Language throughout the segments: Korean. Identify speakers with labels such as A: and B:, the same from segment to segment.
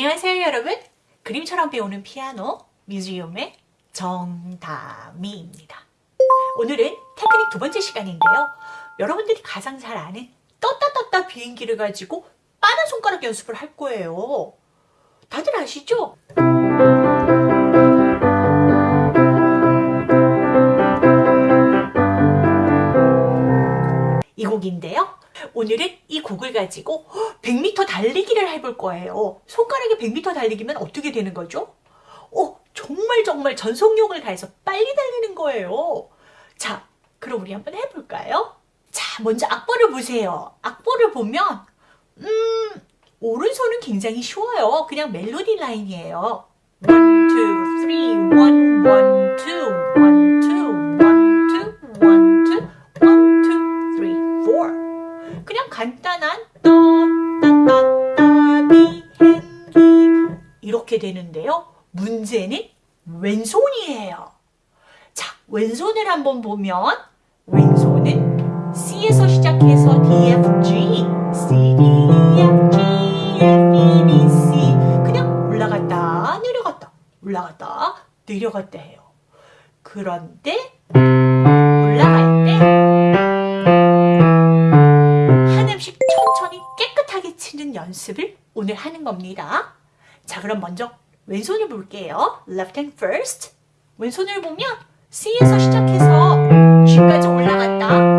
A: 안녕하세요 여러분. 그림처럼 배우는 피아노 뮤지엄의 정다미입니다. 오늘은 테크닉 두 번째 시간인데요. 여러분들이 가장 잘 아는 떴다 떴다 비행기를 가지고 빠른 손가락 연습을 할 거예요. 다들 아시죠? 이 곡인데요 오늘은 이 곡을 가지고 100m 달리기를 해볼 거예요. 손가락에 100m 달리기면 어떻게 되는 거죠? 어, 정말 정말 전속력을 가해서 빨리 달리는 거예요. 자, 그럼 우리 한번 해볼까요? 자, 먼저 악보를 보세요. 악보를 보면 음, 오른손은 굉장히 쉬워요. 그냥 멜로디 라인이에요. 1, 2, 3, 1, 1, 2, 1, 2, 간단한 떠따따따 비 행기 이렇게 되는데요. 문제는 왼손이에요. 자, 왼손을 한번 보면 왼손은 C에서 시작해서 D, F, G, C, D, E, F, G, F, E, B, C 그냥 올라갔다 내려갔다 올라갔다 내려갔다 해요. 그런데 치는 연습을 오늘 하는 겁니다. 자 그럼 먼저 왼손을 볼게요. Left hand first. 왼손을 보면 C에서 시작해서 G까지 올라갔다.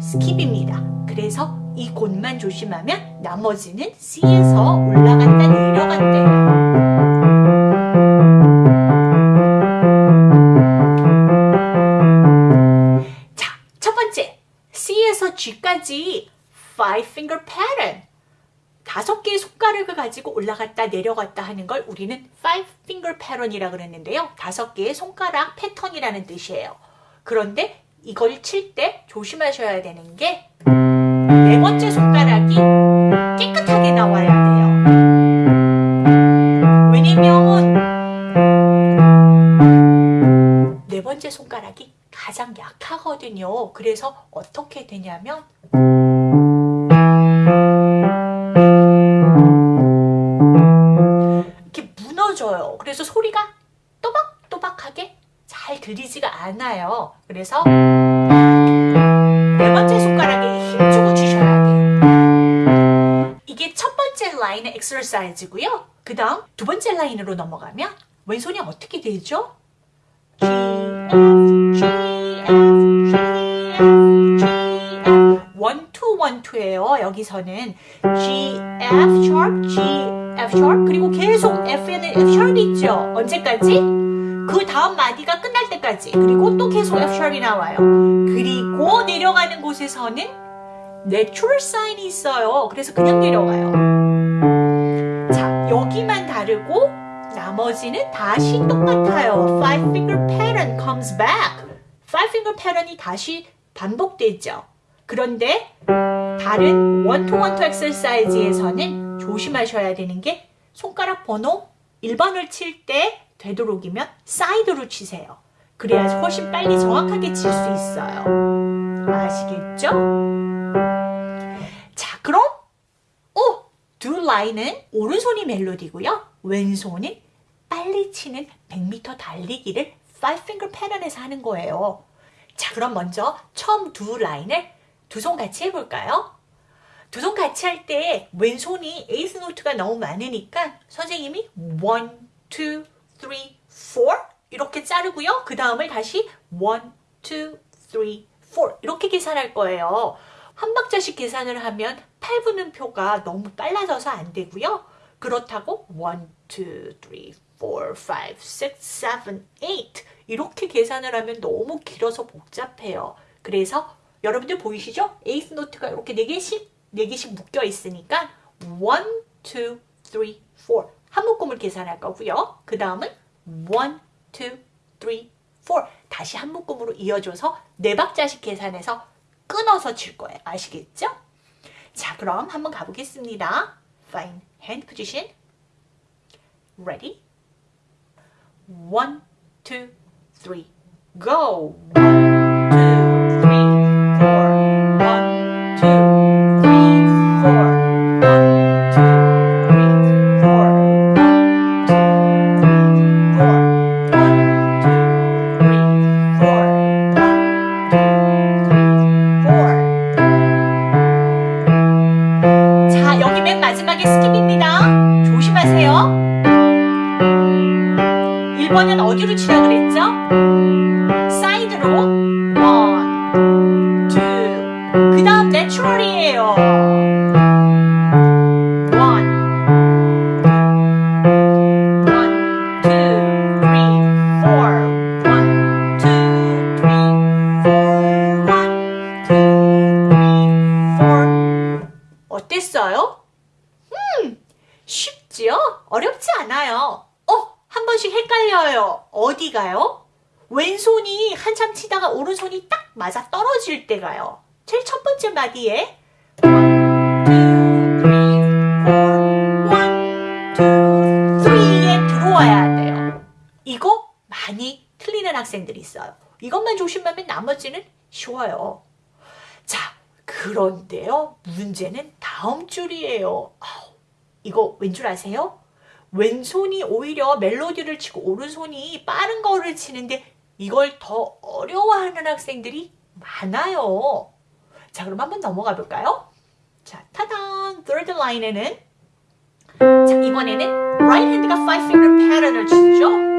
A: skip입니다. 그래서 이 곳만 조심하면 나머지는 C에서 올라갔다 내려갔대요. 자, 첫 번째 C에서 G까지 five finger pattern 다섯 개의 손가락을 가지고 올라갔다 내려갔다 하는 걸 우리는 five finger pattern이라 그랬는데요. 다섯 개의 손가락 패턴이라는 뜻이에요. 그런데 이걸 칠 때 조심하셔야 되는 게 네 번째 손가락이 깨끗하게 나와야 돼요. 왜냐면 네 번째 손가락이 가장 약하거든요. 그래서 어떻게 되냐면 그래서 네 번째 손가락에 힘주고 치셔야 돼요. 이게 첫 번째 라인의 엑서사이즈고요. 그 다음 두 번째 라인으로 넘어가면 왼손이 어떻게 되죠? G, F, G, F, G, F, G, F one, two, one, two예요. 여기서는 G, F sharp, G, F sharp 그리고 계속 F에는 F sharp 있죠? 언제까지? 그 다음 마디가 끝날 때까지 그리고 또 계속 F샵이 나와요. 그리고 내려가는 곳에서는 natural sign이 있어요. 그래서 그냥 내려가요. 자, 여기만 다르고 나머지는 다시 똑같아요. Five finger pattern comes back. Five finger pattern이 다시 반복되죠. 그런데 다른 원투원투 엑셀사이즈에서는 조심하셔야 되는 게 손가락 번호 1번을 칠 때 되도록이면 사이드로 치세요. 그래야 훨씬 빨리 정확하게 칠 수 있어요. 아시겠죠? 자, 그럼 오! 두 라인은 오른손이 멜로디고요. 왼손은 빨리 치는 100m 달리기를 5finger 패턴에서 하는 거예요. 자, 그럼 먼저 처음 두 라인을 두 손 같이 해볼까요? 두 손 같이 할 때 왼손이 에이스 노트가 너무 많으니까 선생님이 1, 2, 3, 4 이렇게 자르고요. 그 다음을 다시 1, 2, 3, 4 이렇게 계산할 거예요. 한 박자씩 계산을 하면 8분음표가 너무 빨라져서 안 되고요. 그렇다고 1, 2, 3, 4, 5, 6, 7, 8 이렇게 계산을 하면 너무 길어서 복잡해요. 그래서 여러분들 보이시죠? 에이스 노트가 이렇게 4개씩 4개씩 묶여 있으니까 1, 2, 3, 4 한 묶음을 계산할 거고요. 그 다음은 1, 2, 3, 4 다시 한 묶음으로 이어줘서 네 박자씩 계산해서 끊어서 칠 거예요. 아시겠죠? 자 그럼 한번 가보겠습니다. Fine. Hand position. Ready? One, two, three. Go. 1번은 어디로 치라 그랬죠? 사이드로 어디 가요? 왼손이 한참 치다가 오른손이 딱 맞아 떨어질 때 가요. 제일 첫 번째 마디에 1, 2, 3, 4, 1, 2, 3에 들어와야 돼요. 이거 많이 틀리는 학생들이 있어요. 이것만 조심하면 나머지는 쉬워요. 자, 그런데요. 문제는 다음 줄이에요. 아우, 이거 왠 줄 아세요? 왼손이 오히려 멜로디를 치고 오른손이 빠른 거를 치는데 이걸 더 어려워하는 학생들이 많아요. 자, 그럼 한번 넘어가 볼까요? 자, 타단! third line에는 자, 이번에는 right hand가 five finger pattern을 치죠.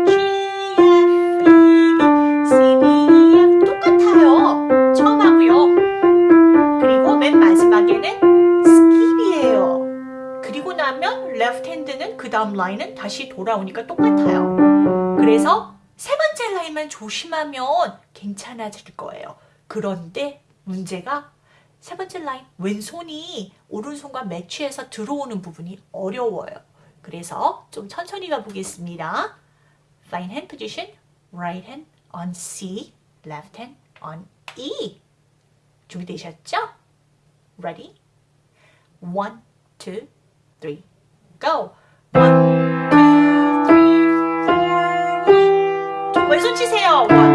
A: 다음 라인은 다시 돌아오니까 똑같아요. 그래서 세 번째 라인만 조심하면 괜찮아질 거예요. 그런데 문제가 세 번째 라인 왼손이 오른손과 매치해서 들어오는 부분이 어려워요. 그래서 좀 천천히 가보겠습니다. Fine hand position, right hand on C, left hand on E. 준비되셨죠? Ready? One, two, three, go! Two, three, four, one, two. 왼손 치세요. One,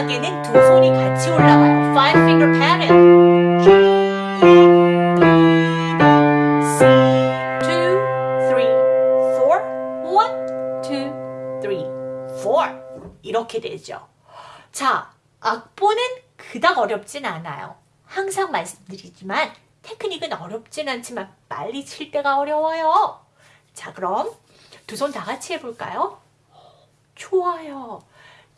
A: 마지막에는 두 손이 같이 올라가요. Five finger pattern. G, E, B, C, two, three, four. One, two, three, four. 이렇게 되죠. 자, 악보는 그닥 어렵진 않아요. 항상 말씀드리지만 테크닉은 어렵진 않지만 빨리 칠 때가 어려워요. 자, 그럼 두 손 다 같이 해볼까요? 좋아요.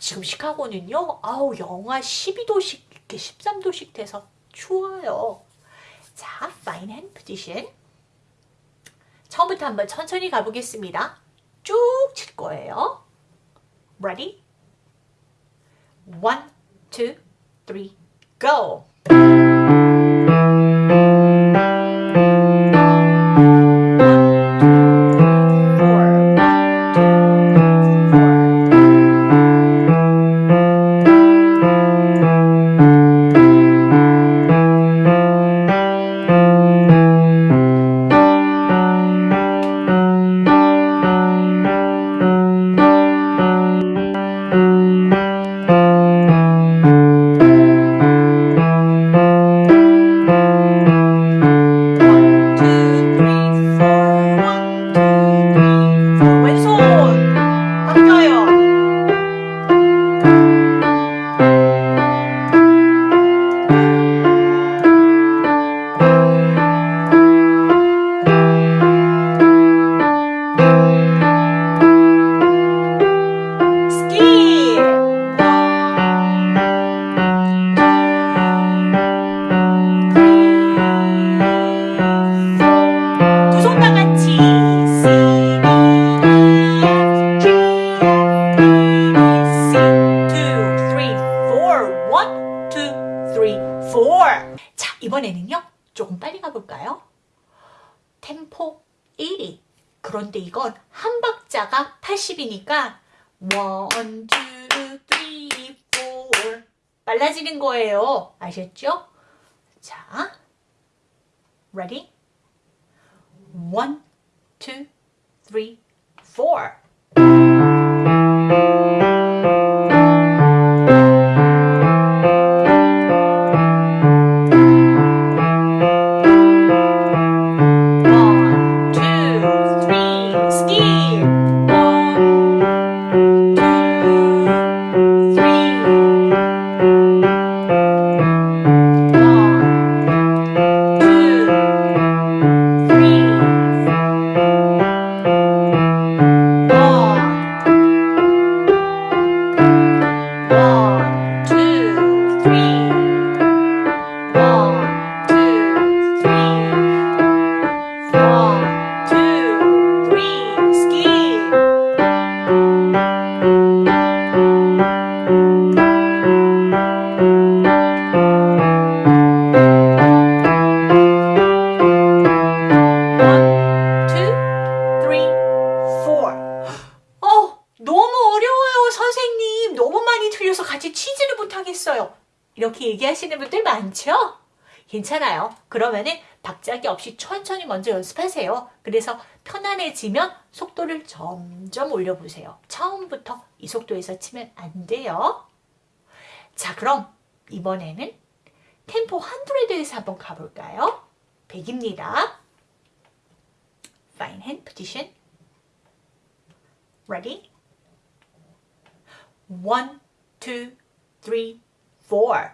A: 지금 시카고는요, 아우, 영하 12도씩, 이렇게 13도씩 돼서 추워요. 자, fine hand position. 처음부터 한번 천천히 가보겠습니다. 쭉 칠 거예요. Ready? One, go! 조금 빨리 가볼까요? 템포 1위 그런데 이건 한 박자가 80이니까 1, 2, 3, 4 빨라지는 거예요. 아셨죠? 자, ready? 1, 2, 3, 4 그러면은 박자기 없이 천천히 먼저 연습하세요. 그래서 편안해지면 속도를 점점 올려보세요. 처음부터 이 속도에서 치면 안 돼요. 자, 그럼 이번에는 템포 100에서 한번 가볼까요? 100입니다. Fine hand position. Ready? One, two, three, four.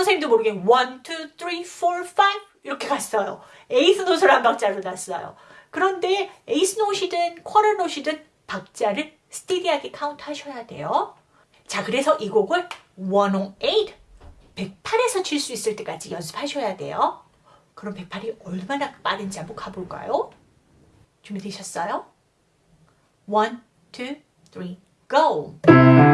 A: 선생님도 모르게 one, two, three, four, five 이렇게 갔어요. eighth note를 한 박자로 났어요. 그런데 에이스 노시든 쿼터 노시든 박자를 steady하게 카운트 하셔야 돼요. 자, 그래서 이 곡을 108, 108에서 칠 수 있을 때까지 연습하셔야 돼요. 그럼 108이 얼마나 빠른지 한번 가볼까요? 준비되셨어요? 1, 2, 3, go!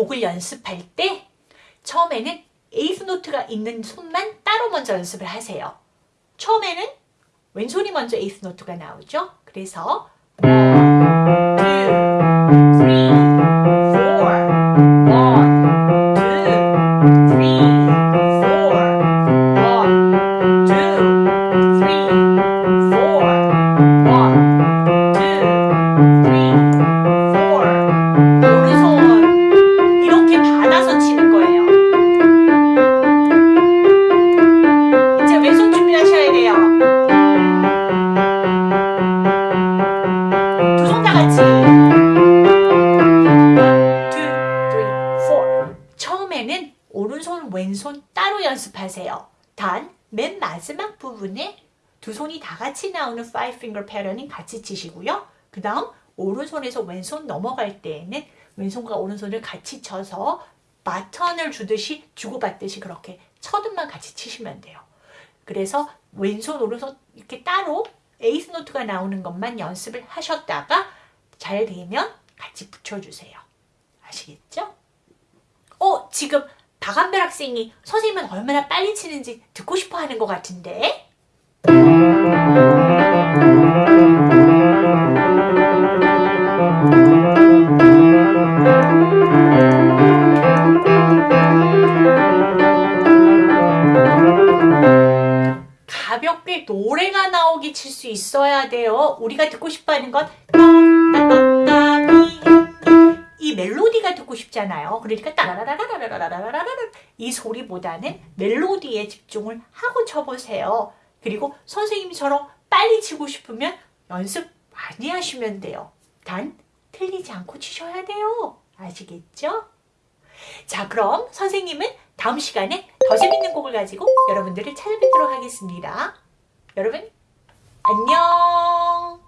A: 곡을 연습할 때 처음에는 에이스 노트가 있는 손만 따로 먼저 연습을 하세요. 처음에는 왼손이 먼저 에이스 노트가 나오죠? 그래서 마지막 부분에 두 손이 다 같이 나오는 five finger 패턴은 같이 치시고요. 그 다음, 오른손에서 왼손 넘어갈 때에는 왼손과 오른손을 같이 쳐서 바턴을 주듯이 주고받듯이 그렇게 쳐듬만 같이 치시면 돼요. 그래서 왼손, 오른손 이렇게 따로 에이스 노트가 나오는 것만 연습을 하셨다가 잘 되면 같이 붙여주세요. 아시겠죠? 어, 지금 박한별 학생이 선생님은 얼마나 빨리 치는지 듣고 싶어 하는 것 같은데? 가볍게 노래가 나오게 칠 수 있어야 돼요. 우리가 듣고 싶어 하는 건 있잖아요. 그러니까 따라라라라라라라라라 이 소리보다는 멜로디에 집중을 하고 쳐보세요. 그리고 선생님처럼 빨리 치고 싶으면 연습 많이 하시면 돼요. 단 틀리지 않고 치셔야 돼요. 아시겠죠? 자 그럼 선생님은 다음 시간에 더 재밌는 곡을 가지고 여러분들을 찾아뵙도록 하겠습니다. 여러분 안녕